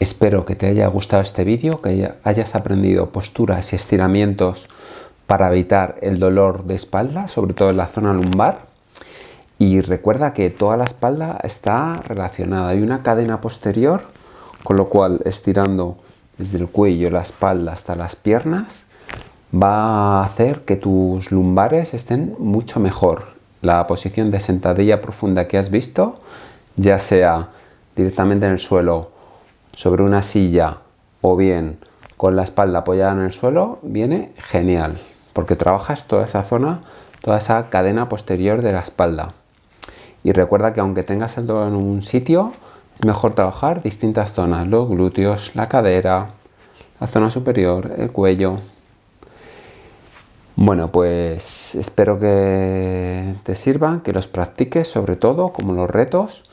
Espero que te haya gustado este vídeo, que hayas aprendido posturas y estiramientos para evitar el dolor de espalda, sobre todo en la zona lumbar. Y recuerda que toda la espalda está relacionada. Hay una cadena posterior, con lo cual estirando desde el cuello, la espalda hasta las piernas, va a hacer que tus lumbares estén mucho mejor. La posición de sentadilla profunda que has visto, ya sea directamente en el suelo sobre una silla o bien con la espalda apoyada en el suelo, viene genial, porque trabajas toda esa zona, toda esa cadena posterior de la espalda. Y recuerda que aunque tengas el dolor en un sitio, es mejor trabajar distintas zonas, los glúteos, la cadera, la zona superior, el cuello. Bueno, pues espero que te sirvan, que los practiques sobre todo, como los retos,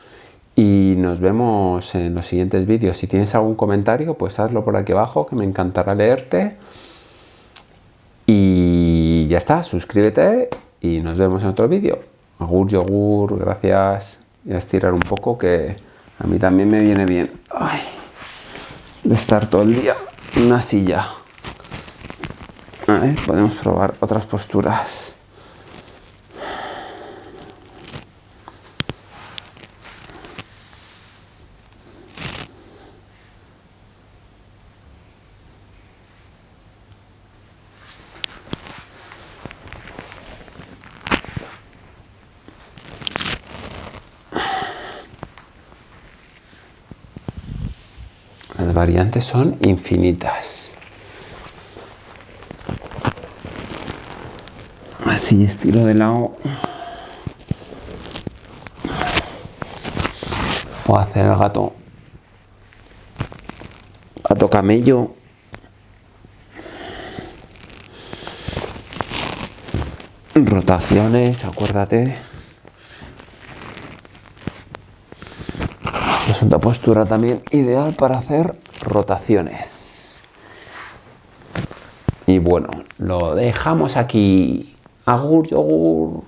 y nos vemos en los siguientes vídeos. Si tienes algún comentario, pues hazlo por aquí abajo, que me encantará leerte. Y ya está, suscríbete y nos vemos en otro vídeo. Agur, yogur, gracias. Y a estirar un poco, que a mí también me viene bien. de estar todo el día en una silla. podemos probar otras posturas. Las variantes son infinitas. Así estilo de lado. O hacer el gato. Gato camello. Rotaciones, acuérdate. es una postura también ideal para hacer rotaciones. Y bueno, lo dejamos aquí. Agur, yogur.